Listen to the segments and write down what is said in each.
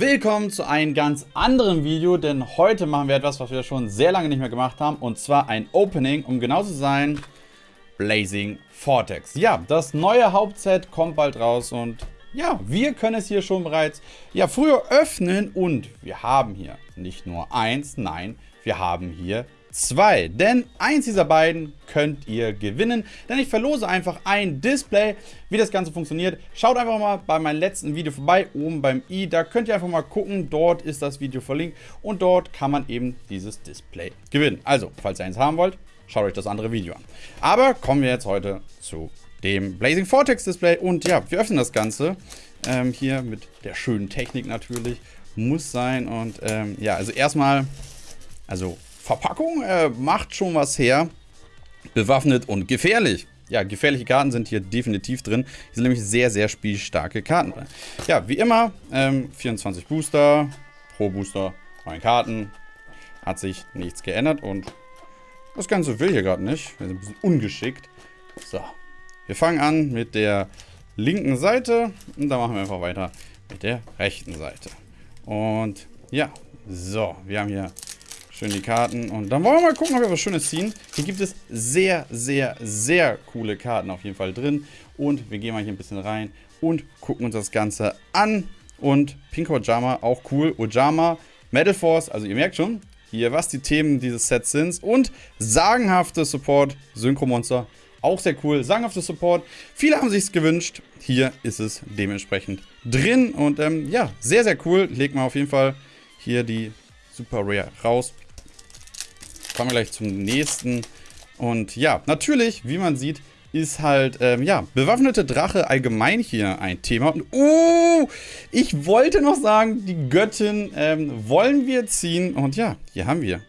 Willkommen zu einem ganz anderen Video, denn heute machen wir etwas, was wir schon sehr lange nicht mehr gemacht haben, und zwar ein Opening, um genau zu sein, Blazing Vortex. Ja, das neue Hauptset kommt bald raus und ja, wir können es hier schon bereits ja, früher öffnen und wir haben hier nicht nur eins, nein, wir haben hier 2. Denn eins dieser beiden könnt ihr gewinnen. Denn ich verlose einfach ein Display. Wie das Ganze funktioniert, schaut einfach mal bei meinem letzten Video vorbei, oben beim i. Da könnt ihr einfach mal gucken. Dort ist das Video verlinkt. Und dort kann man eben dieses Display gewinnen. Also, falls ihr eins haben wollt, schaut euch das andere Video an. Aber kommen wir jetzt heute zu dem Blazing Vortex Display. Und ja, wir öffnen das Ganze. Ähm, hier mit der schönen Technik natürlich. Muss sein. Und ähm, ja, also erstmal, also Verpackung äh, macht schon was her. Bewaffnet und gefährlich. Ja, gefährliche Karten sind hier definitiv drin. Hier sind nämlich sehr, sehr spielstarke Karten drin. Ja, wie immer, ähm, 24 Booster, pro Booster 9 Karten. Hat sich nichts geändert und das Ganze will hier gerade nicht. Wir sind ein bisschen ungeschickt. So, wir fangen an mit der linken Seite und dann machen wir einfach weiter mit der rechten Seite. Und ja, so, wir haben hier Schön die Karten. Und dann wollen wir mal gucken, ob wir was Schönes ziehen. Hier gibt es sehr, sehr, sehr coole Karten auf jeden Fall drin. Und wir gehen mal hier ein bisschen rein und gucken uns das Ganze an. Und Pink Ojama, auch cool. Ojama, Metal Force, also ihr merkt schon, hier, was die Themen dieses Sets sind. Und sagenhafte Support, Synchro-Monster, auch sehr cool. Sagenhafte Support, viele haben sich gewünscht. Hier ist es dementsprechend drin. Und ähm, ja, sehr, sehr cool. Legt mal auf jeden Fall hier die Super Rare raus kommen wir gleich zum nächsten. Und ja, natürlich, wie man sieht, ist halt, ähm, ja, bewaffnete Drache allgemein hier ein Thema. Und, oh, ich wollte noch sagen, die Göttin ähm, wollen wir ziehen. Und ja, hier haben wir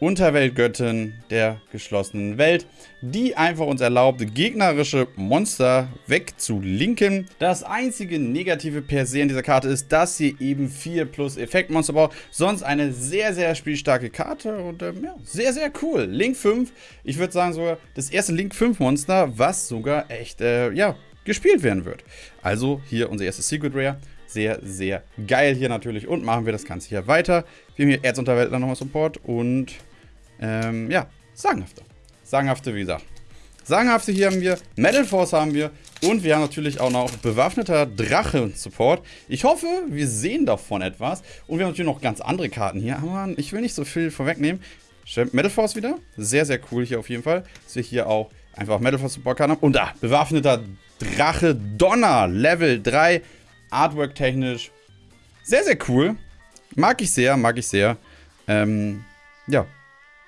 Unterweltgöttin der geschlossenen Welt, die einfach uns erlaubt, gegnerische Monster wegzulinken. Das einzige Negative per se in dieser Karte ist, dass sie eben 4 plus Effektmonster braucht. Sonst eine sehr, sehr spielstarke Karte und ähm, ja, sehr, sehr cool. Link 5, ich würde sagen sogar das erste Link 5 Monster, was sogar echt, äh, ja, gespielt werden wird. Also hier unser erstes Secret Rare. Sehr, sehr geil hier natürlich. Und machen wir das Ganze hier weiter. Wir haben hier Erzunterweltler nochmal Support und ähm, ja, sagenhafte. Sagenhafte, wie gesagt. Sagenhafte hier haben wir, Metal Force haben wir und wir haben natürlich auch noch bewaffneter Drache und Support. Ich hoffe, wir sehen davon etwas. Und wir haben natürlich noch ganz andere Karten hier. Aber ich will nicht so viel vorwegnehmen. Metal Force wieder. Sehr, sehr cool hier auf jeden Fall. Dass wir hier auch einfach Metal Force Support Karten haben. Und da, bewaffneter Drache Donner. Level 3. Artwork technisch. Sehr, sehr cool. Mag ich sehr, mag ich sehr. Ähm, ja,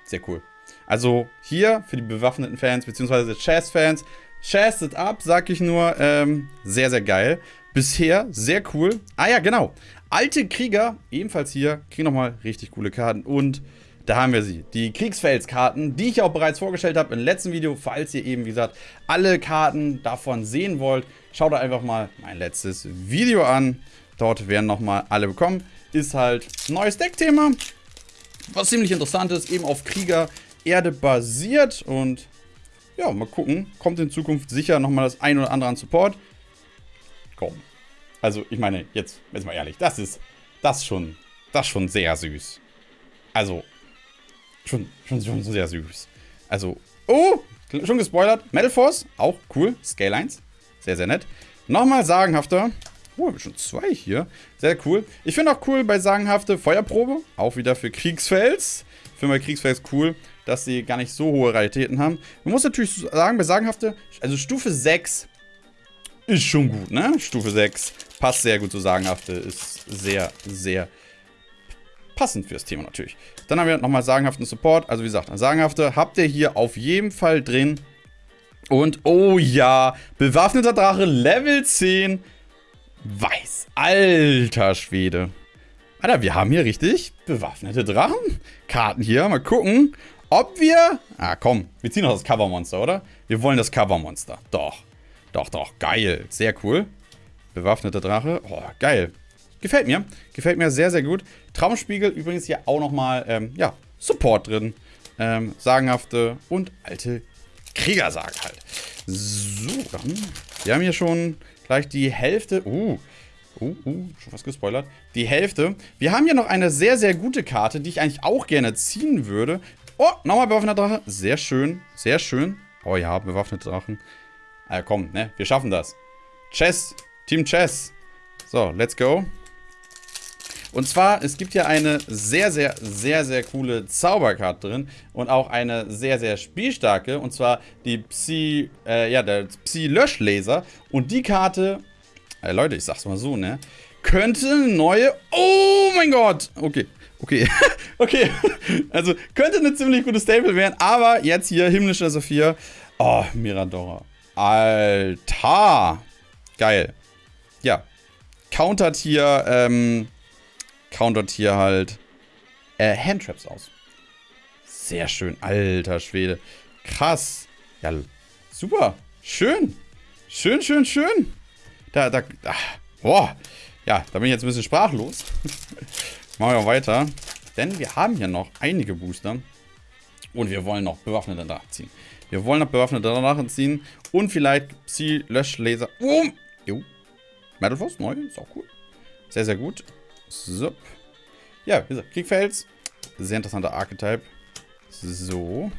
sehr cool. Also hier für die bewaffneten Fans, beziehungsweise Chess-Fans, Chess it up, sag ich nur. Ähm, sehr, sehr geil. Bisher sehr cool. Ah ja, genau. Alte Krieger, ebenfalls hier, kriegen nochmal richtig coole Karten. Und da haben wir sie. Die Kriegsfelskarten, die ich auch bereits vorgestellt habe im letzten Video. Falls ihr eben, wie gesagt, alle Karten davon sehen wollt, schaut einfach mal mein letztes Video an. Dort werden nochmal alle bekommen. Ist halt ein neues Deckthema. Was ziemlich interessant ist, eben auf Krieger Erde basiert und ja, mal gucken, kommt in Zukunft sicher nochmal das ein oder andere an Support. Komm. Also, ich meine, jetzt, jetzt mal ehrlich, das ist, das schon, das schon sehr süß. Also, schon, schon, schon sehr süß. Also, oh, schon gespoilert. Metal Force, auch cool. Scale 1, sehr, sehr nett. Nochmal sagenhafter. Oh, haben wir schon zwei hier. Sehr cool. Ich finde auch cool bei sagenhafte Feuerprobe. Auch wieder für Kriegsfels. Ich finde bei Kriegsfels cool, dass sie gar nicht so hohe Raritäten haben. Man muss natürlich sagen, bei sagenhafte, also Stufe 6 ist schon gut, ne? Stufe 6 passt sehr gut zu sagenhafte. Ist sehr, sehr passend fürs Thema natürlich. Dann haben wir nochmal sagenhaften Support. Also wie gesagt, sagenhafte habt ihr hier auf jeden Fall drin. Und oh ja, bewaffneter Drache Level 10 Weiß. Alter Schwede. Alter, wir haben hier richtig bewaffnete Drachen. Karten hier. Mal gucken, ob wir... Ah, komm. Wir ziehen noch das Covermonster, oder? Wir wollen das Covermonster. Doch. Doch, doch. Geil. Sehr cool. Bewaffnete Drache. Oh, geil. Gefällt mir. Gefällt mir sehr, sehr gut. Traumspiegel übrigens hier auch nochmal, ähm, ja, Support drin. Ähm, sagenhafte und alte Kriegersage halt. So, dann. Wir haben hier schon gleich die Hälfte. Uh, Uh, uh, schon was gespoilert. Die Hälfte. Wir haben hier noch eine sehr, sehr gute Karte, die ich eigentlich auch gerne ziehen würde. Oh, nochmal bewaffneter Drache. Sehr schön, sehr schön. Oh ja, bewaffnete Drachen. Ah, komm, ne, wir schaffen das. Chess, Team Chess. So, let's go. Und zwar, es gibt hier eine sehr, sehr, sehr, sehr coole Zauberkarte drin und auch eine sehr, sehr spielstarke. Und zwar die Psi, äh, ja, der Psi-Löschlaser. Und die Karte, äh, Leute, ich sag's mal so, ne, könnte neue, oh mein Gott, okay, okay, okay, also könnte eine ziemlich gute Stable werden, aber jetzt hier himmlischer Sophia, oh, Miradora, Alter, geil, ja, countert hier, ähm, countert hier halt äh, Handtraps aus. Sehr schön. Alter Schwede. Krass. Ja, super. Schön. Schön, schön, schön. Da, da, ach, boah. Ja, da bin ich jetzt ein bisschen sprachlos. Machen wir weiter. Denn wir haben hier noch einige Booster. Und wir wollen noch bewaffnete Drachen ziehen. Wir wollen noch bewaffnete Drachen ziehen. Und vielleicht Psi-Löschlaser. Oh. Jo. Metal Force, neu. Ist auch cool. Sehr, sehr gut. So. Ja, wie gesagt, Kriegfels. Sehr interessanter Archetype. So.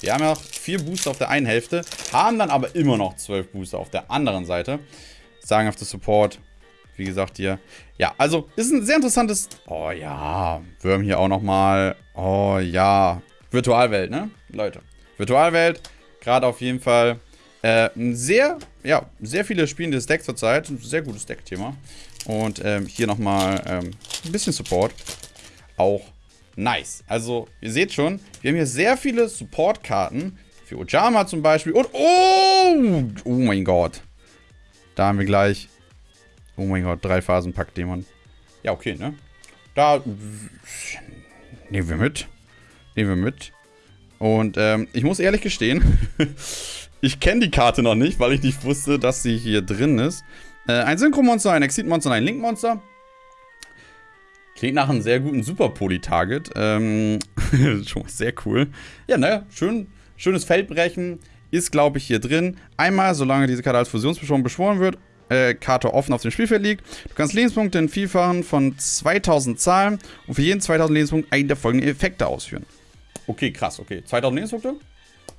Wir haben ja noch vier Booster auf der einen Hälfte, haben dann aber immer noch zwölf Booster auf der anderen Seite. Sagen auf der Support. Wie gesagt hier. Ja, also ist ein sehr interessantes... Oh ja, Würm hier auch nochmal. Oh ja. Virtualwelt, ne? Leute. Virtualwelt. Gerade auf jeden Fall äh, sehr, ja, sehr viele spielende Deck zurzeit. Ein sehr gutes Deck-Thema. Und ähm, hier nochmal ähm, ein bisschen Support. Auch nice. Also, ihr seht schon, wir haben hier sehr viele Support-Karten. Für Ojama zum Beispiel. Und, oh! Oh mein Gott. Da haben wir gleich, oh mein Gott, drei Phasen Pack-Dämon. Ja, okay, ne? Da nehmen wir mit. Nehmen wir mit. Und ähm, ich muss ehrlich gestehen, ich kenne die Karte noch nicht, weil ich nicht wusste, dass sie hier drin ist. Äh, ein Synchro-Monster, ein Exit-Monster und ein Link-Monster. Klingt nach einem sehr guten Super-Poly-Target. Ähm, schon mal sehr cool. Ja, ne, schön, schönes Feldbrechen. Ist, glaube ich, hier drin. Einmal, solange diese Karte als Fusionsbeschworen beschworen wird, äh, Karte offen auf dem Spielfeld liegt. Du kannst Lebenspunkte in Vielfachen von 2000 zahlen und für jeden 2000 Lebenspunkt einen der folgenden Effekte ausführen. Okay, krass, okay. 2000 Lebenspunkte?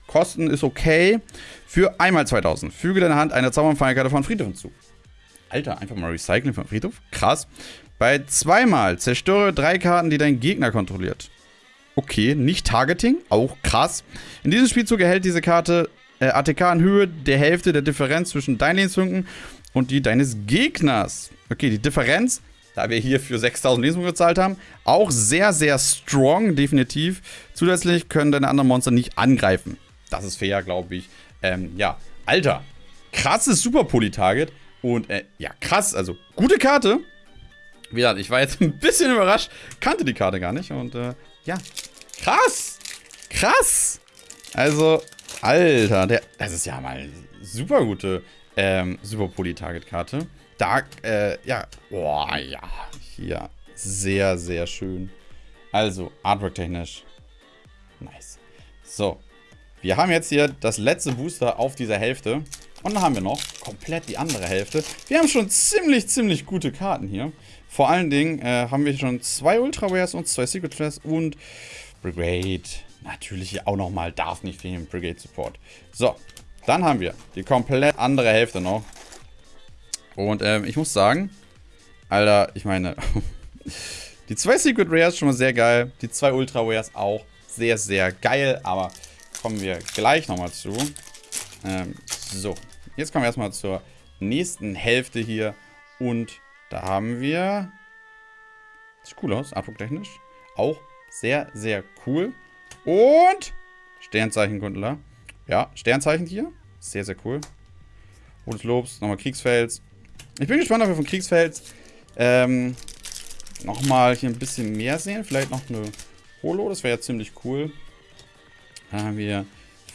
Kosten ist okay. Für einmal 2000. Füge deine Hand eine Zauberfeierkarte von Friedhof hinzu. Alter, einfach mal recyceln vom Friedhof. Krass. Bei zweimal zerstöre drei Karten, die dein Gegner kontrolliert. Okay, nicht Targeting, auch krass. In diesem Spielzug erhält diese Karte äh, ATK in Höhe der Hälfte der Differenz zwischen deinen Lebenspunkten und die deines Gegners. Okay, die Differenz, da wir hier für 6000 Lebenspunkte gezahlt haben, auch sehr, sehr strong, definitiv. Zusätzlich können deine anderen Monster nicht angreifen. Das ist fair, glaube ich. Ähm, ja, Alter, krasses Super Poly-Target. Und äh, ja, krass, also gute Karte. Wie gesagt, ich war jetzt ein bisschen überrascht, kannte die Karte gar nicht. Und äh, ja, krass, krass. Also, Alter, der, das ist ja mal super gute ähm, Super Poly-Target-Karte. Dark, äh, ja, boah, ja, hier, sehr, sehr schön. Also, Artwork-technisch, nice. So, wir haben jetzt hier das letzte Booster auf dieser Hälfte. Und dann haben wir noch komplett die andere Hälfte. Wir haben schon ziemlich, ziemlich gute Karten hier. Vor allen Dingen äh, haben wir schon zwei Ultra Rares und zwei Secret Rares und Brigade. Natürlich auch nochmal, darf nicht fehlen, Brigade Support. So, dann haben wir die komplett andere Hälfte noch. Und ähm, ich muss sagen, Alter, ich meine, die zwei Secret Rares schon mal sehr geil. Die zwei Ultra Rares auch sehr, sehr geil. Aber kommen wir gleich nochmal zu. Ähm, so, Jetzt kommen wir erstmal zur nächsten Hälfte hier. Und da haben wir... Sieht cool aus, artwork-technisch. Auch sehr, sehr cool. Und Sternzeichenkundler. Ja, Sternzeichen hier. Sehr, sehr cool. Rotes Lobs, nochmal Kriegsfels. Ich bin gespannt, ob wir von Kriegsfels ähm, nochmal hier ein bisschen mehr sehen. Vielleicht noch eine Holo, das wäre ja ziemlich cool. Da haben wir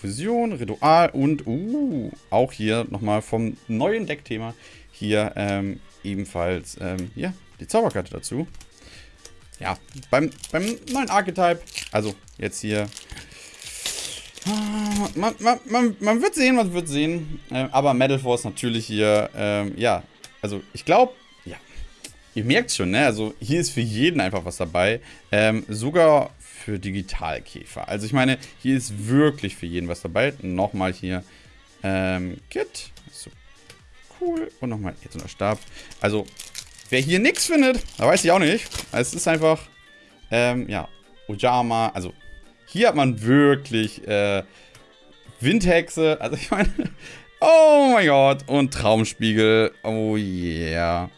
Fusion, Ritual und uh, auch hier nochmal vom neuen Deckthema hier ähm, ebenfalls ähm, ja, die Zauberkarte dazu. Ja, beim, beim neuen Archetype, also jetzt hier, man, man, man, man wird sehen, man wird sehen, äh, aber Metal Force natürlich hier, ähm, ja, also ich glaube, ihr merkt schon, ne? Also hier ist für jeden einfach was dabei. Ähm, sogar für Digitalkäfer. Also ich meine, hier ist wirklich für jeden was dabei. Nochmal hier ähm, Kit. So cool. Und nochmal jetzt unter Stab. Also, wer hier nichts findet, da weiß ich auch nicht. Es ist einfach, ähm, ja, Ojama. Also, hier hat man wirklich äh, Windhexe. Also ich meine, oh mein Gott. Und Traumspiegel. Oh yeah.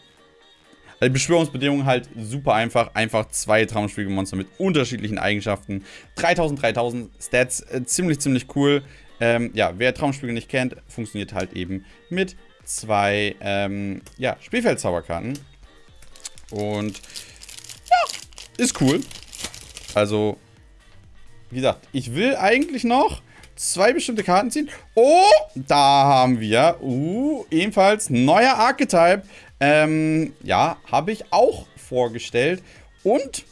Die Beschwörungsbedingungen halt super einfach. Einfach zwei Traumspiegelmonster mit unterschiedlichen Eigenschaften. 3000, 3000 Stats. Äh, ziemlich, ziemlich cool. Ähm, ja, wer Traumspiegel nicht kennt, funktioniert halt eben mit zwei ähm, ja, Spielfeldzauberkarten. Und ja, ist cool. Also, wie gesagt, ich will eigentlich noch zwei bestimmte Karten ziehen. Oh, da haben wir, uh, ebenfalls neuer Archetype. Ähm, ja, habe ich auch vorgestellt. Und,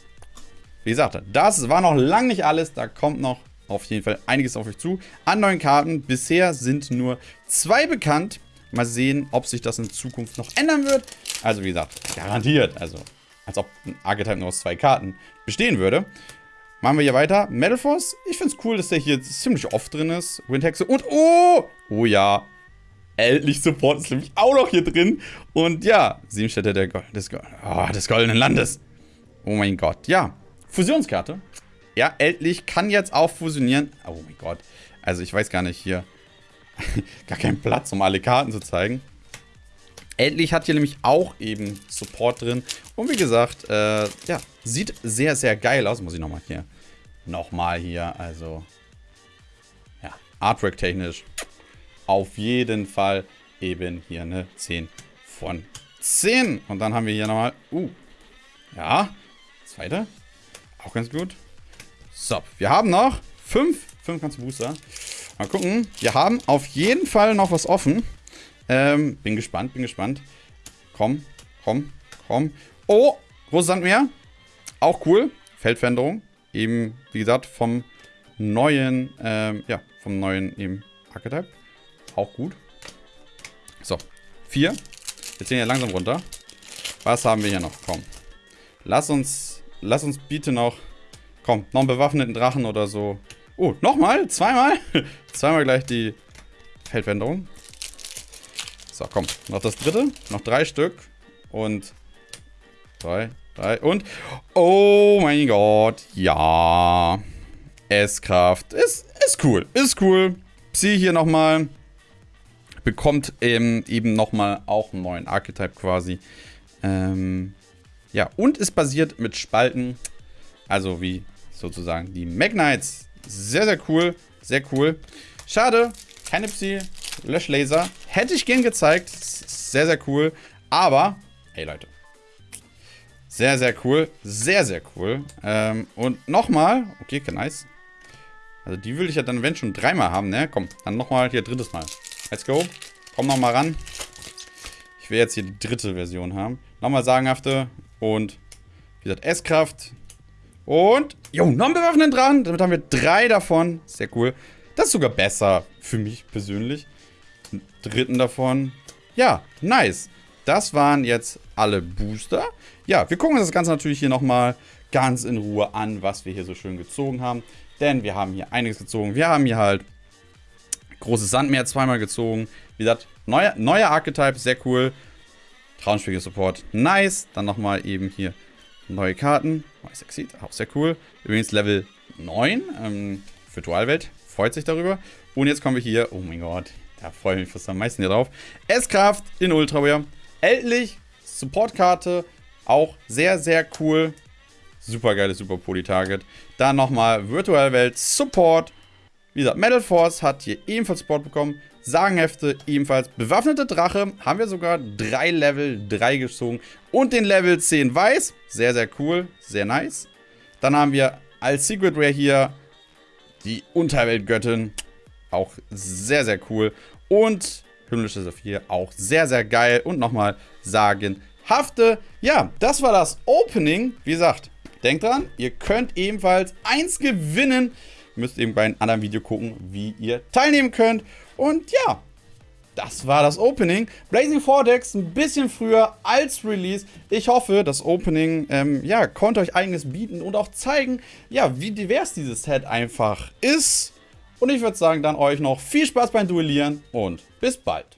wie gesagt, das war noch lange nicht alles. Da kommt noch auf jeden Fall einiges auf euch zu. An neuen Karten. Bisher sind nur zwei bekannt. Mal sehen, ob sich das in Zukunft noch ändern wird. Also wie gesagt, garantiert. Also als ob ein Archetype nur aus zwei Karten bestehen würde. Machen wir hier weiter. Metal Force. Ich finde es cool, dass der hier ziemlich oft drin ist. Windhexe und... Oh! Oh ja. Ältlich Support ist nämlich auch noch hier drin. Und ja, Siebenstädte der Gold, des, oh, des Goldenen Landes. Oh mein Gott. Ja, Fusionskarte. Ja, Ältlich kann jetzt auch fusionieren. Oh mein Gott. Also ich weiß gar nicht hier. gar keinen Platz, um alle Karten zu zeigen. Ältlich hat hier nämlich auch eben Support drin. Und wie gesagt, äh, ja, sieht sehr, sehr geil aus. Muss ich nochmal hier. Nochmal hier, also. Ja, Artwork-technisch. Auf jeden Fall eben hier eine 10 von 10. Und dann haben wir hier nochmal. Uh. Ja. Zweite. Auch ganz gut. So, wir haben noch 5. 5 ganze Booster. Mal gucken. Wir haben auf jeden Fall noch was offen. Ähm, bin gespannt, bin gespannt. Komm, komm, komm. Oh, großes Sandmeer. Auch cool. Feldveränderung. Eben, wie gesagt, vom neuen, ähm, ja, vom neuen eben Archetype. Auch gut. So, vier. Wir ziehen ja langsam runter. Was haben wir hier noch? Komm. Lass uns, lass uns bitte noch, komm, noch einen bewaffneten Drachen oder so. Oh, nochmal? Zweimal? Zweimal gleich die Feldveränderung. So, komm. Noch das dritte. Noch drei Stück. Und drei, drei und... Oh mein Gott. Ja. S-Kraft. Ist, ist cool. Ist cool. Psi hier nochmal. Bekommt ähm, eben nochmal auch einen neuen Archetype quasi. Ähm, ja, und ist basiert mit Spalten. Also wie sozusagen die Magnites. Sehr, sehr cool. Sehr cool. Schade, keine Psi, Löschlaser. Hätte ich gern gezeigt. Sehr, sehr cool. Aber, hey Leute. Sehr, sehr cool. Sehr, sehr cool. Ähm, und nochmal. Okay, nice. Also die will ich ja dann, wenn schon, dreimal haben, ne? Komm, dann nochmal hier drittes Mal. Let's go. Komm nochmal ran. Ich will jetzt hier die dritte Version haben. Nochmal sagenhafte. Und, wie gesagt, S-Kraft. Und, jo, noch einen bewaffneten dran. Damit haben wir drei davon. Sehr cool. Das ist sogar besser für mich persönlich. Einen dritten davon. Ja, nice. Das waren jetzt alle Booster. Ja, wir gucken uns das Ganze natürlich hier nochmal ganz in Ruhe an, was wir hier so schön gezogen haben. Denn wir haben hier einiges gezogen. Wir haben hier halt großes Sandmeer zweimal gezogen. Wie gesagt, neuer, neuer Archetype, sehr cool. Traumspiegel Support, nice. Dann nochmal eben hier neue Karten. Neues Exit, auch sehr cool. Übrigens Level 9, ähm, Virtualwelt, freut sich darüber. Und jetzt kommen wir hier, oh mein Gott, da freue ich mich fast am meisten hier drauf. S-Kraft in Ultraware. Ältlich, Supportkarte, auch sehr, sehr cool. Super geiles Super Poly-Target. Dann nochmal Virtualwelt Support. Wie gesagt, Metal Force hat hier ebenfalls Support bekommen. Sagenhefte ebenfalls. Bewaffnete Drache haben wir sogar drei Level 3 gezogen. Und den Level 10 Weiß. Sehr, sehr cool. Sehr nice. Dann haben wir als Secret Rare hier die Unterweltgöttin. Auch sehr, sehr cool. Und himmlische Saphir. Auch sehr, sehr geil. Und nochmal sagenhafte. Ja, das war das Opening. Wie gesagt, denkt dran, ihr könnt ebenfalls eins gewinnen. Müsst eben bei einem anderen Video gucken, wie ihr teilnehmen könnt. Und ja, das war das Opening. Blazing Vortex ein bisschen früher als Release. Ich hoffe, das Opening ähm, ja, konnte euch einiges bieten und auch zeigen, ja, wie divers dieses Set einfach ist. Und ich würde sagen, dann euch noch viel Spaß beim Duellieren und bis bald.